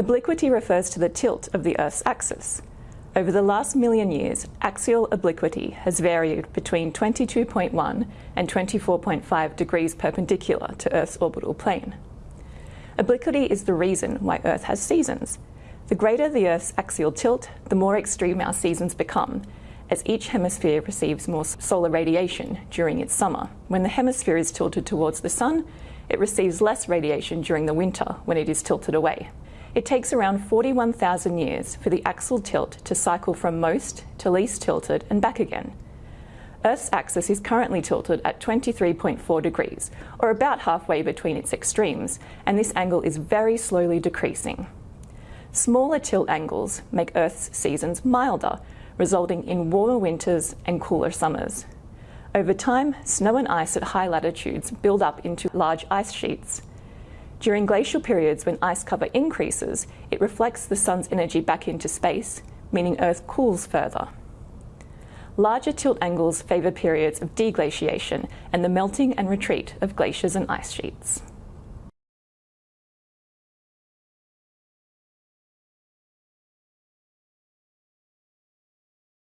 Obliquity refers to the tilt of the Earth's axis. Over the last million years, axial obliquity has varied between 22.1 and 24.5 degrees perpendicular to Earth's orbital plane. Obliquity is the reason why Earth has seasons. The greater the Earth's axial tilt, the more extreme our seasons become, as each hemisphere receives more solar radiation during its summer. When the hemisphere is tilted towards the sun, it receives less radiation during the winter when it is tilted away. It takes around 41,000 years for the axial tilt to cycle from most to least tilted and back again. Earth's axis is currently tilted at 23.4 degrees, or about halfway between its extremes, and this angle is very slowly decreasing. Smaller tilt angles make Earth's seasons milder, resulting in warmer winters and cooler summers. Over time, snow and ice at high latitudes build up into large ice sheets. During glacial periods when ice cover increases, it reflects the sun's energy back into space, meaning Earth cools further. Larger tilt angles favour periods of deglaciation and the melting and retreat of glaciers and ice sheets.